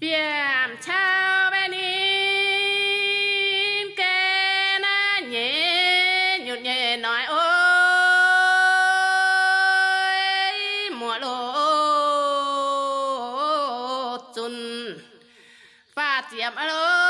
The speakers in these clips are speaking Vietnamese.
Biam chao bên in, kê na nhẹ nhụt nhẹ nói ôi, mùa lô chun phát tiệm alo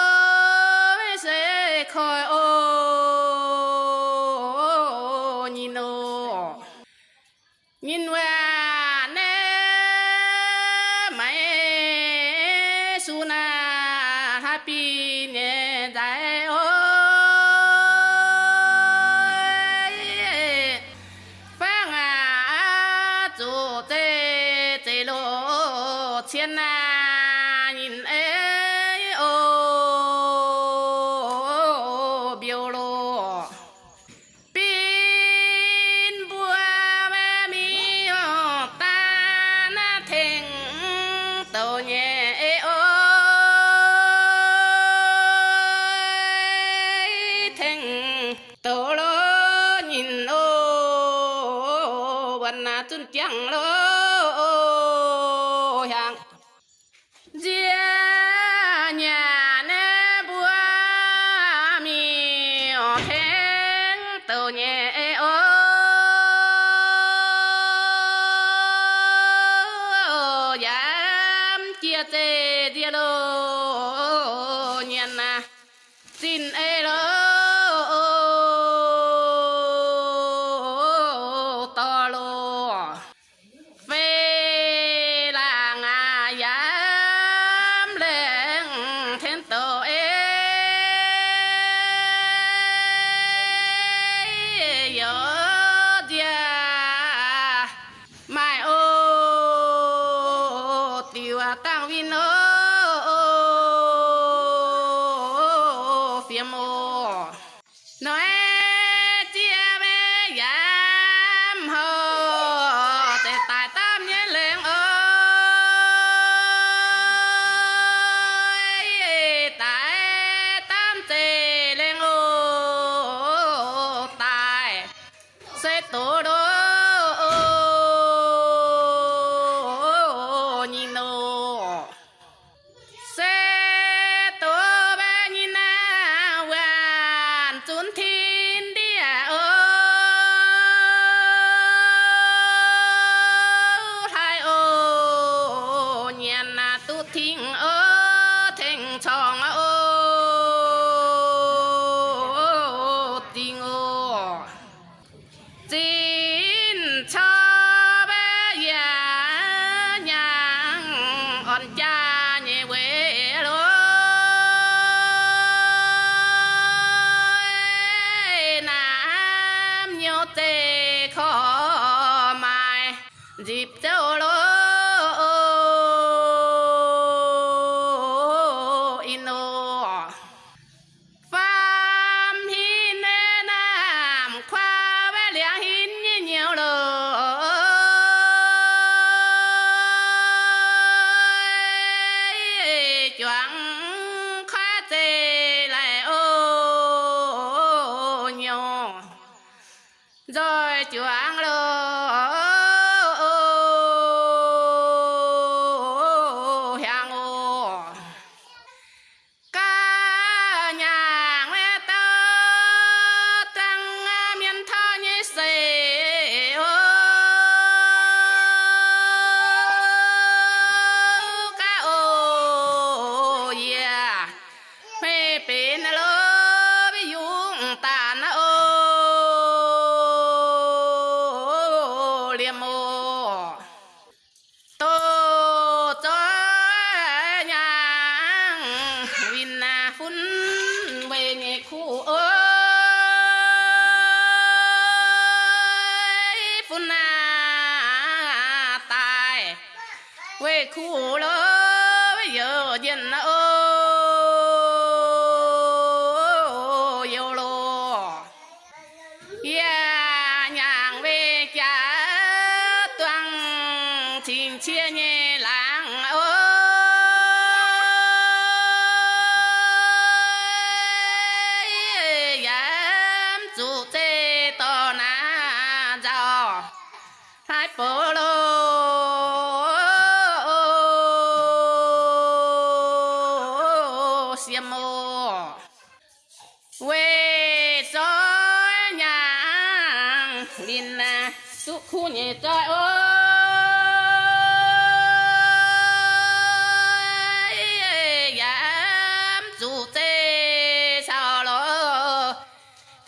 chúa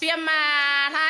phiêm mà tha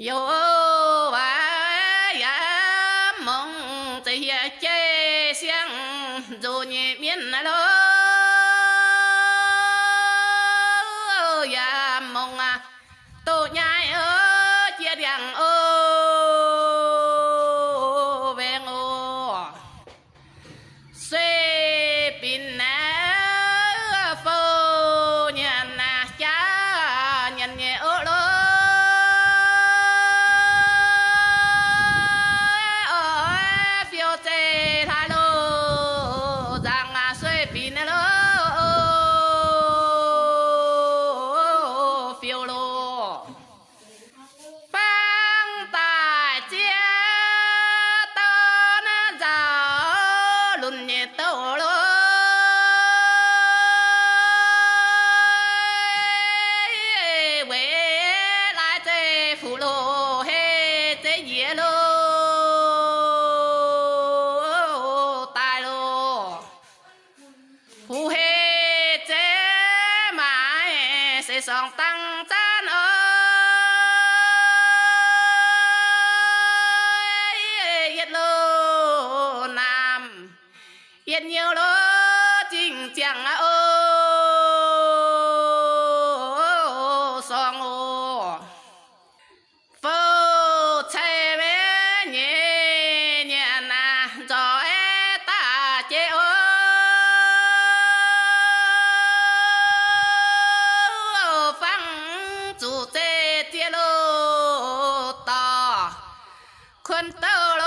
yo នទៅ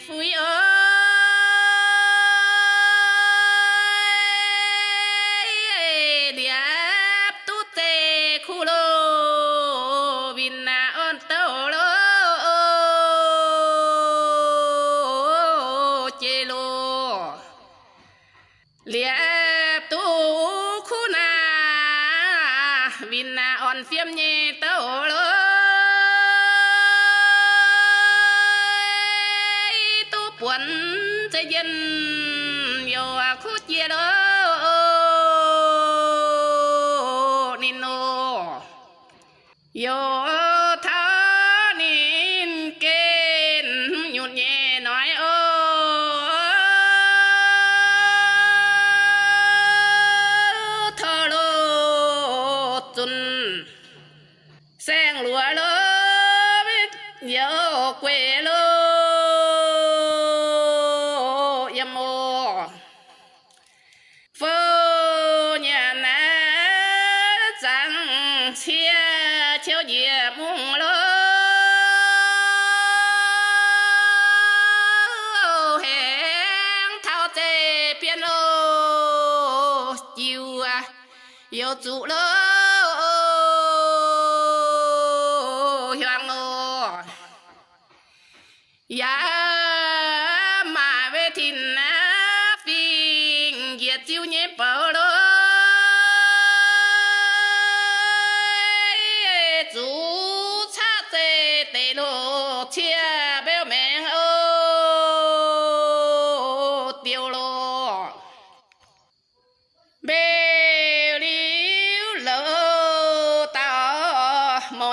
nhẹ phui ơi chế 走了。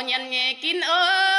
nhân nghe kín ơi.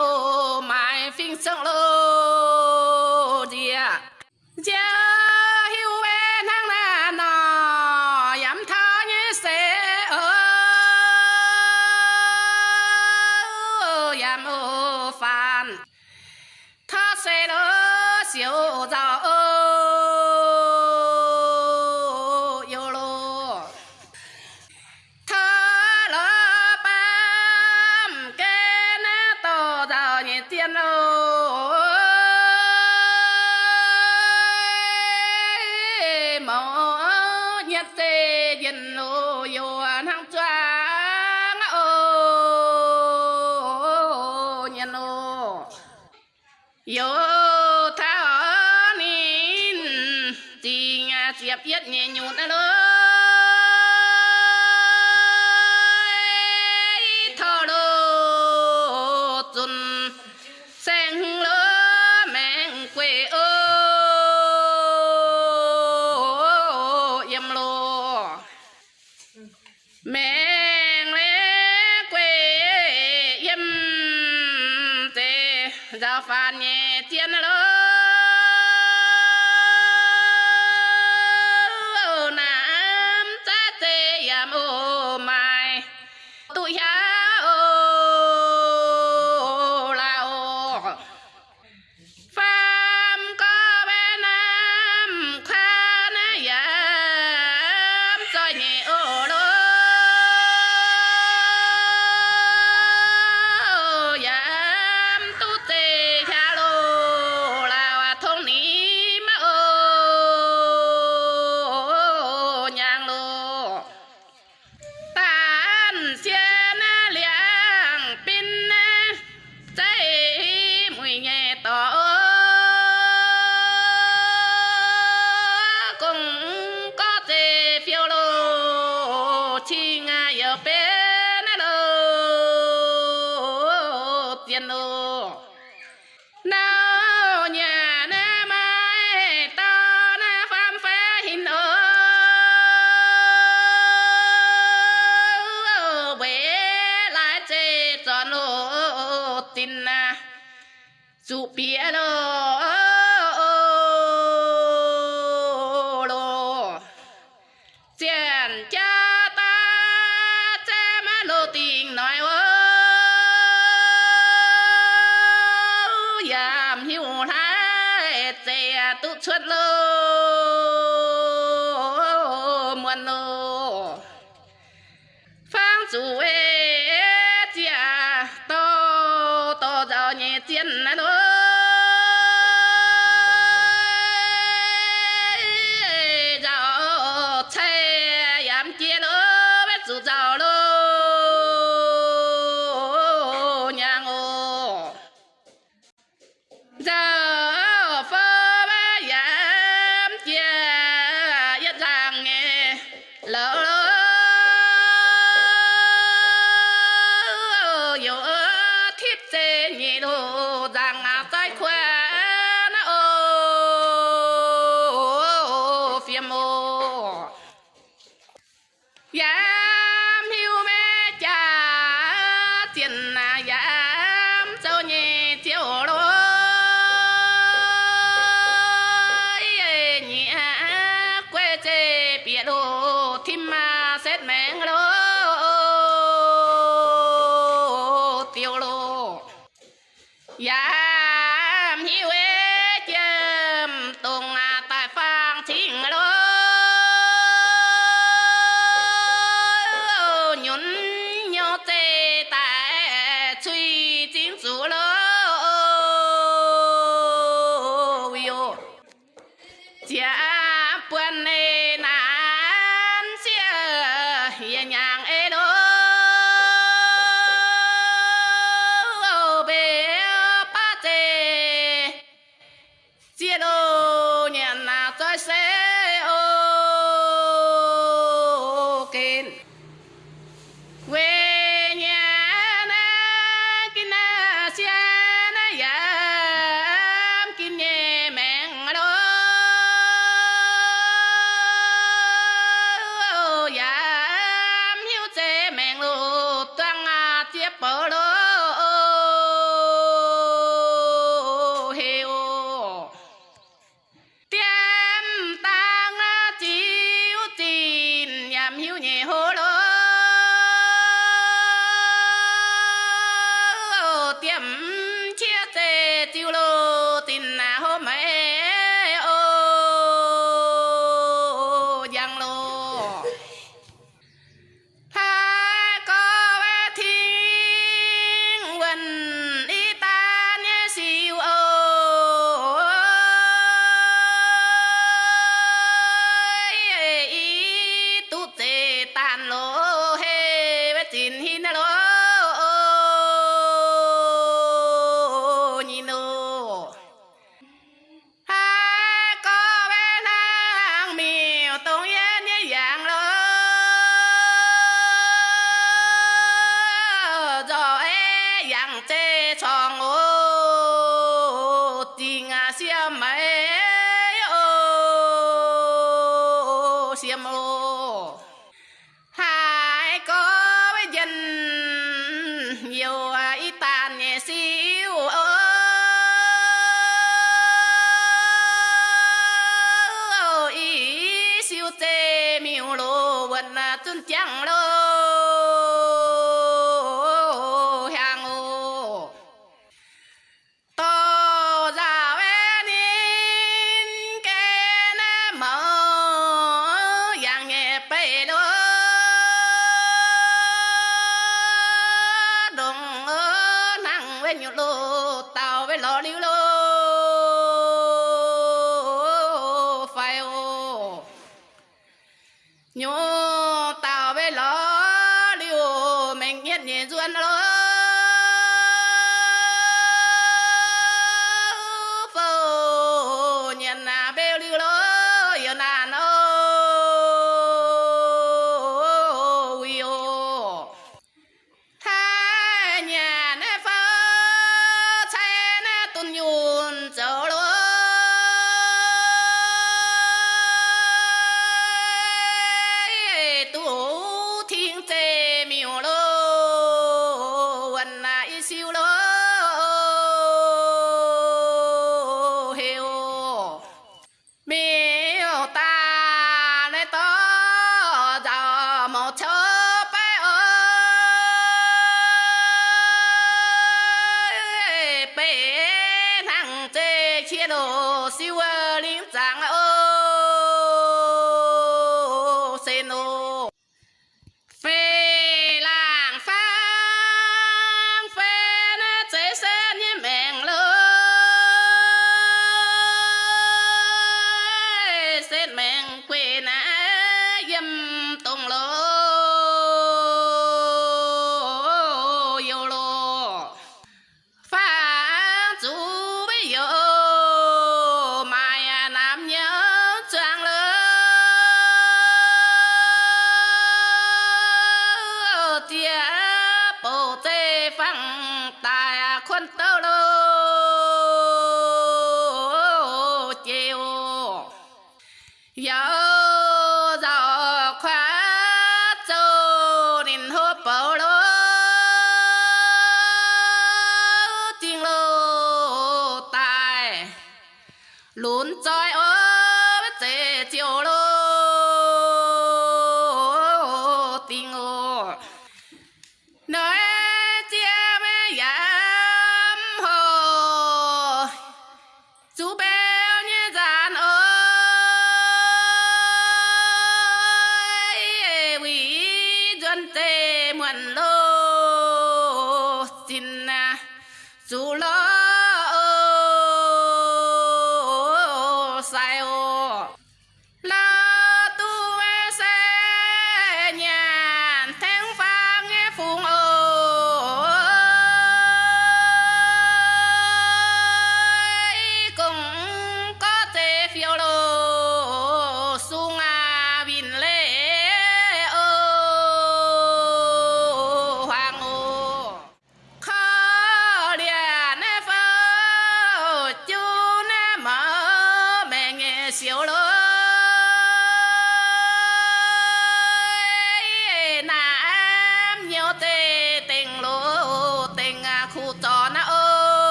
oh, my fing are low.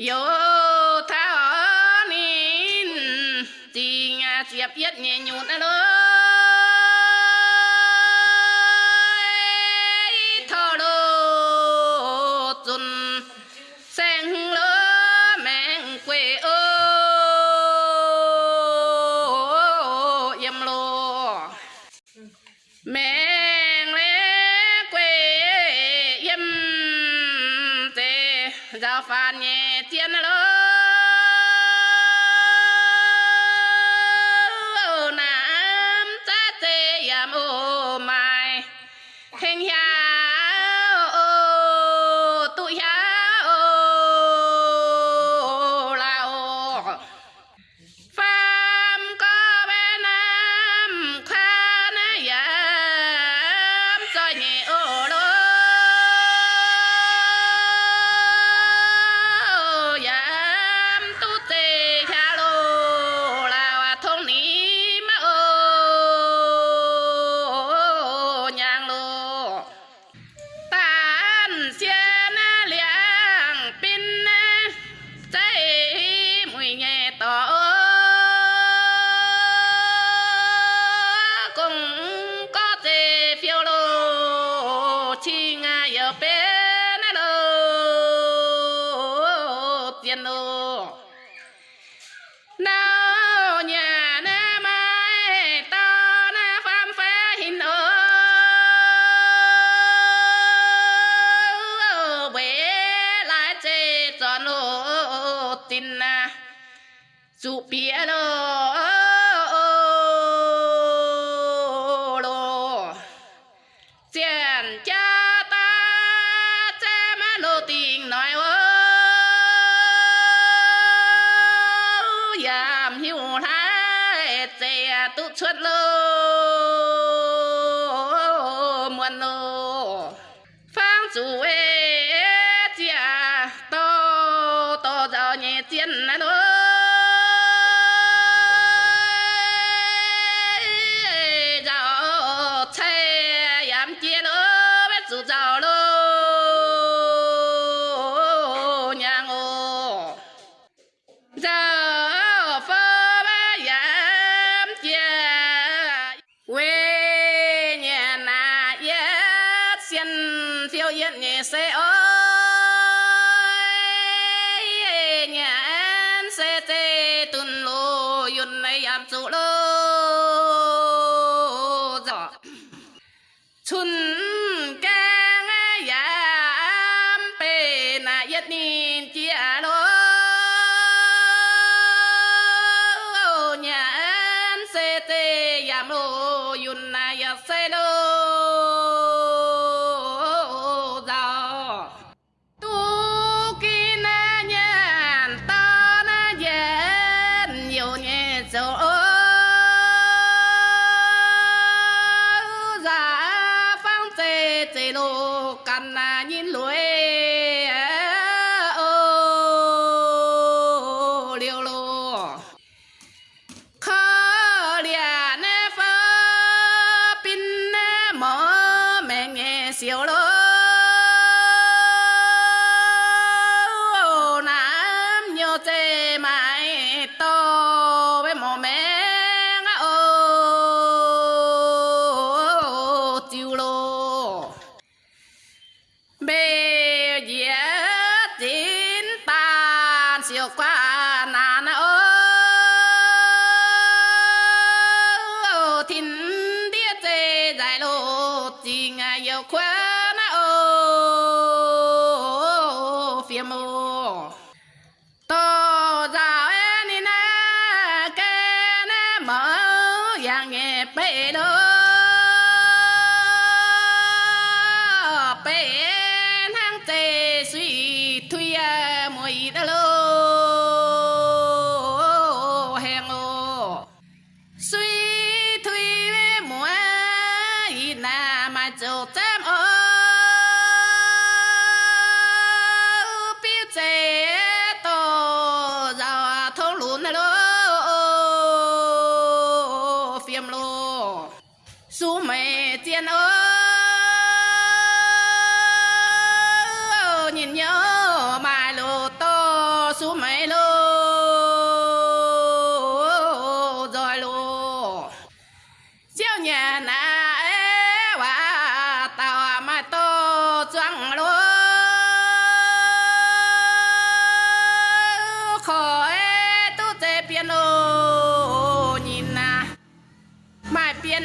yếu thao nín tình à chẹp yết nhẹ nhụt alo tin na dù bia rồi 溜喽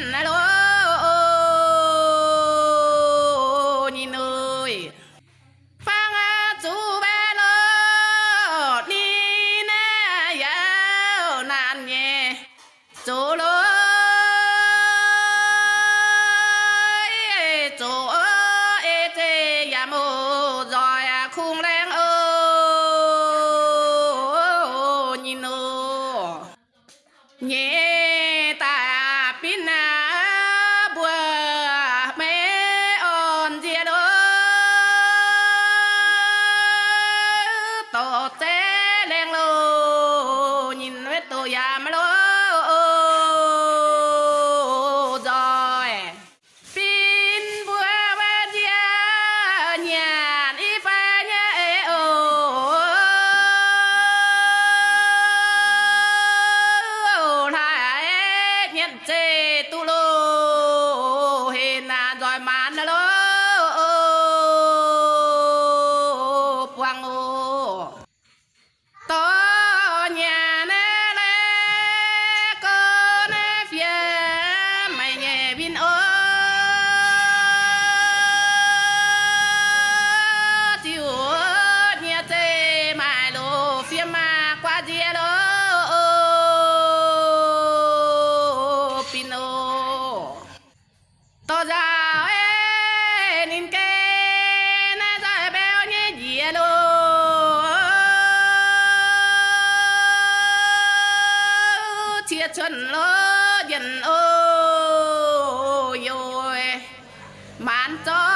நல்லோ dân ơi ôi, ôi. màn cho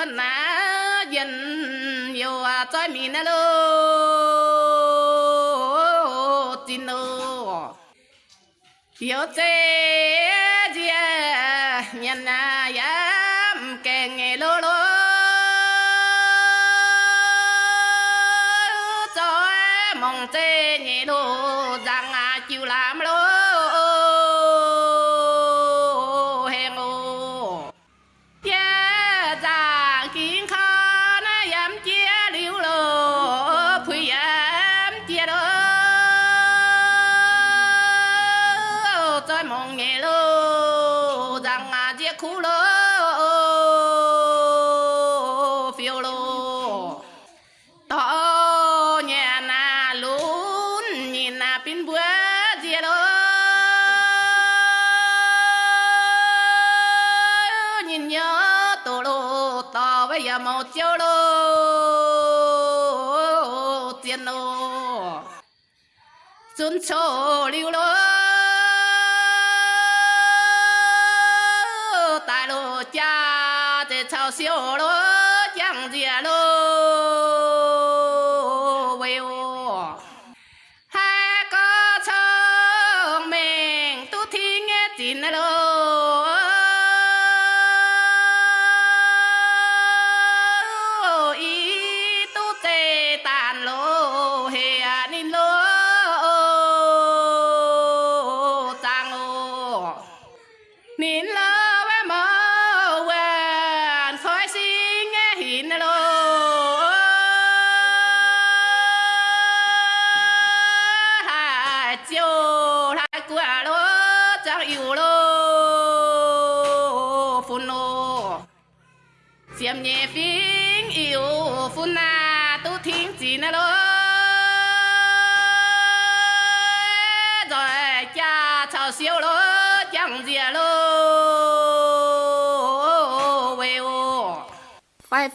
cho na dân yêu à cho mình nè lô tin lô yêu thế gì nhân à một châu đô tiền đô xuân chỗ lưu lối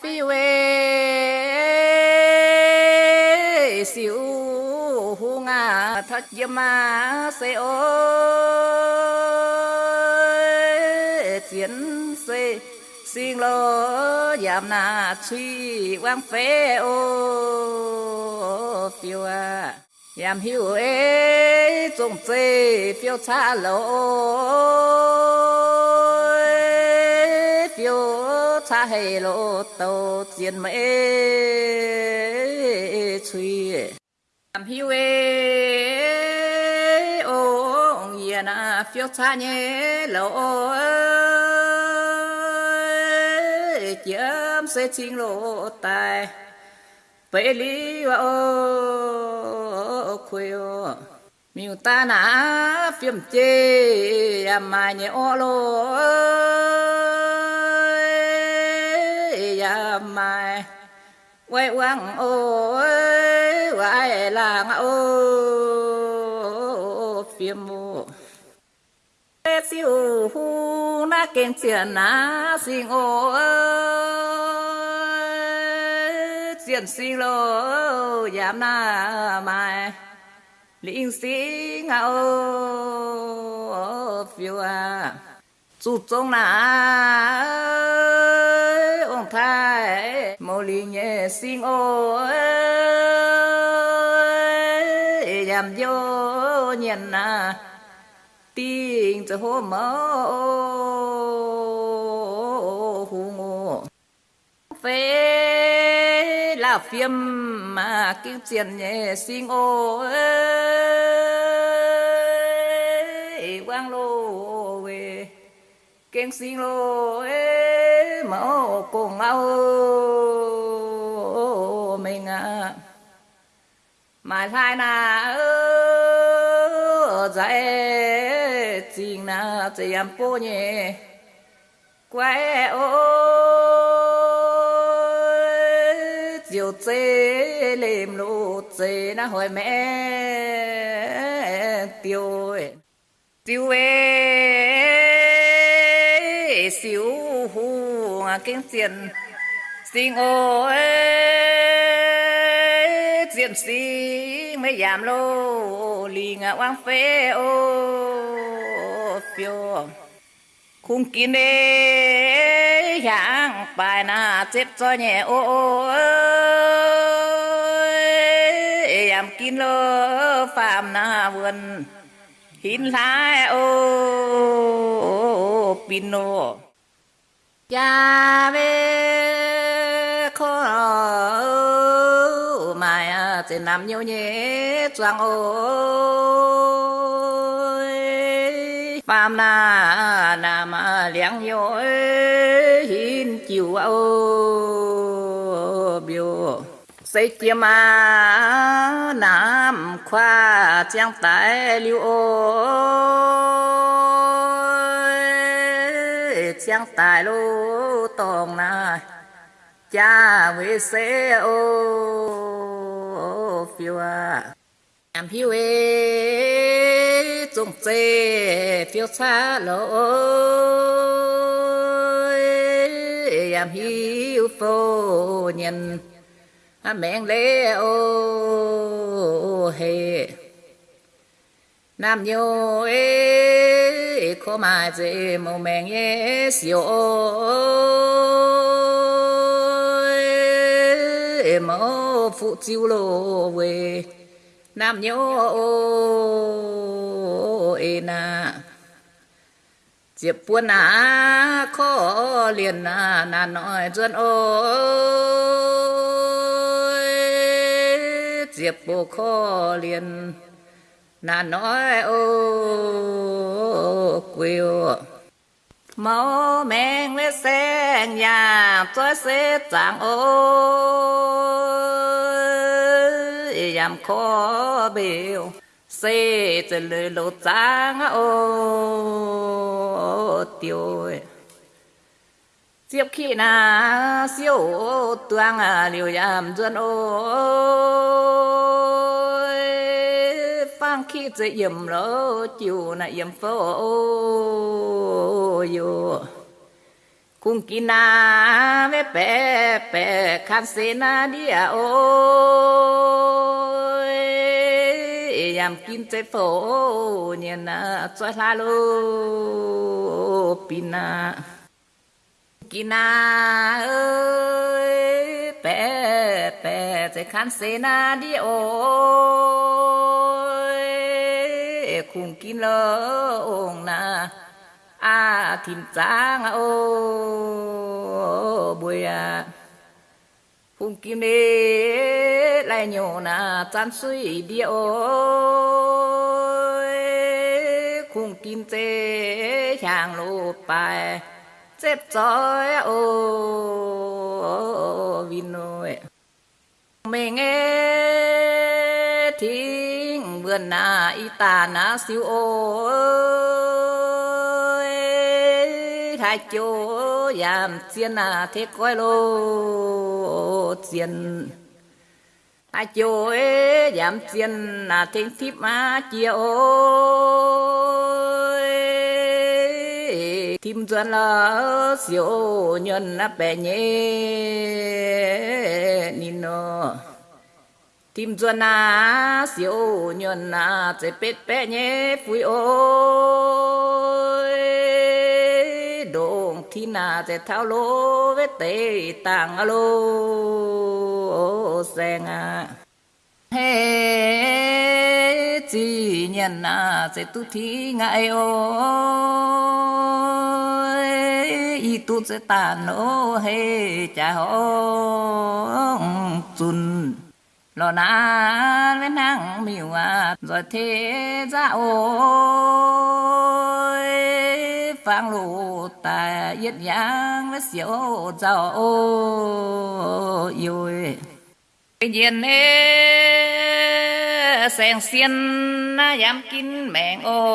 phi về siêu hung à thật dơ ma xê ô chiến xê xin lô giảm na truy quang phê ô phiêu à giảm hiu ê trông chê phiêu xa lô phiêu cha hề lộ tàu chiến mê suy làm hiu ê, ô yên à phiêu cha nhé lộ chiếm sẽ chính lộ tài, bể lý và ô khuya miu ta na phiếm chê à mà nhé ô lô ya mai. Quay quăng ô quay làng ô phim mù siêu hu na kén tiền na sinh ô tiền sinh lô giảm na mai. Linh sĩ ngao à phiêu à. Chú trọng na mô li nhẹ xin ô làm vô nhận à, na tiếng cho hô mơ hù ngô. Phê là phim mà kiếm tiền nhẹ xin ô quang lô keng sinh lô mơ cùng áo mình à mà thay na ơ, dạy chính na chỉ em bố nhé quay ôi chiều chế lềm lụ chế na hỏi mẹ, tiêu tiêu ê xíu hù à, kinh tiền sinh ôi diện xí mới giảm lô lì ngạ oang phê ô phiêu. Khung kín đê hạng bài na chết cho nhẹ ô giảm kín lô phạm na vườn hin lai, ô pino cha ve khó mai à chỉ nằm nhiều nhé choang ôi phàm na nam liang nhiều hin chiều ô biểu xây chia ma, nam khoa trang tại lưu ôi. Trang tại lô tòng na cha với xe ô, phiêu à em phiêu ê trông chê phiêu xa lô em hiu phô nhân mẹn lê ô hề. Nam nhô ê khó mà dễ màu mèn ê siêu ê mô phụ chiêu lô về nam nhô ê na. Diệp buôn à khó liền à nà nói dân ô diệp bồ khó liền. Nà nói, ô quêu máu men lê xe nhà tôi sẽ tặng ô yam khó biểu xe từ lưỡi lô trắng ô, tiêu diệp khi na siêu tuang à liều yam duân ôi. Phang khi dễ yểm lỡ chiều na yểm phô yo cung kín na mẹ bé bé khăn xê na đi à ôi. Yam kim chế phô nhiên na cho la lô pina ะยิ่มโลจิวนะยิ่มโฟอยู่ cung kina ve pe pe khan se na dia o yam kin te phô nhiên na cho la lo pina kina ơi pe pe te khan se na dia o cung kin lo ong na à thìm trang ô bùi à hùng kim đế lại nhổ na chan suy đi ôi hùng kim tê hàng lô bài xếp chói ô vin nôi mình nghe thính vườn na y tà na siêu ôi hai chỗ giảm chiên na thế coi lô chiên hai chỗ giảm yam chiên à thế thiếp ma chia ôi tim dân là siêu nhân là bè nhé, nino. Tim dân là siêu nhân là chế bết bè nhé phui ôi. Đồng thi na sẽ thao lô vết tê tàng lô sen à thế chỉ nhận à sẽ tu thi ngại ôi. Y tu sẽ tàn nô hê cha hông chun lo na với năng miêu à rồi thế ra ôi. Phang lù ta yết yang với xỉu giàu ôi nhiên ê sen xiên na dám kín mẹn ôi.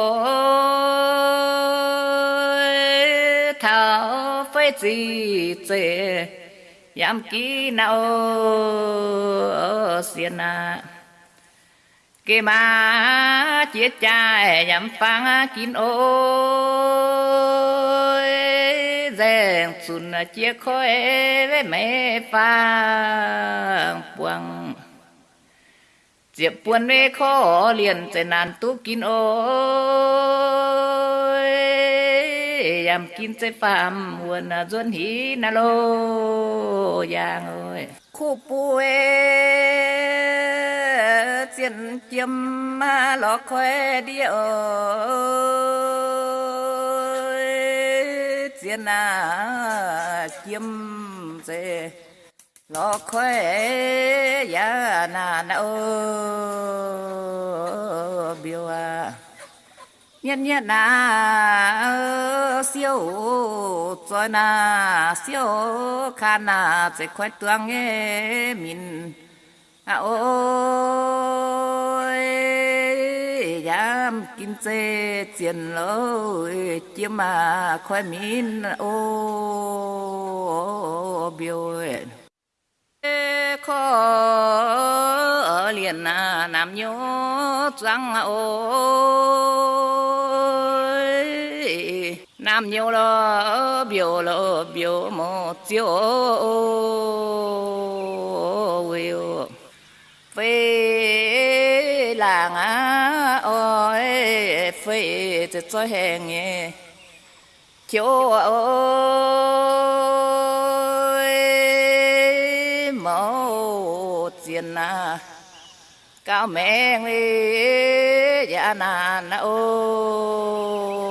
Thảo phải gì chế dám kín nào xiên na. Kê ma chết cha dám phang kín ôi. Rèn xuân chia khói với mẹ phang buông diệp buồn với khó liền sẽ nàn tu kín ôi yam kín sẽ phàm buồn duân hí na lô giang ơi khu bùi chiến chiêm mà lọ khoe đi ơi chiến à chiêm dễ lo khoe ya na na ô biểu à nhân nhân na siêu. Cho na siêu. Khan na sẽ khoe tuang nghe mình à ôi dám kim chê tiền lối chiếm mà khoe min ô, biểu khó ở liền à nam nhớ răng à, ô nam nhớ lo biểu lo biểu một chiều về làng ơi phê thì cho hẹn nghe. Chỗ ơi mẫu tiền na cao mẹ nghe dạ nà ô. ơi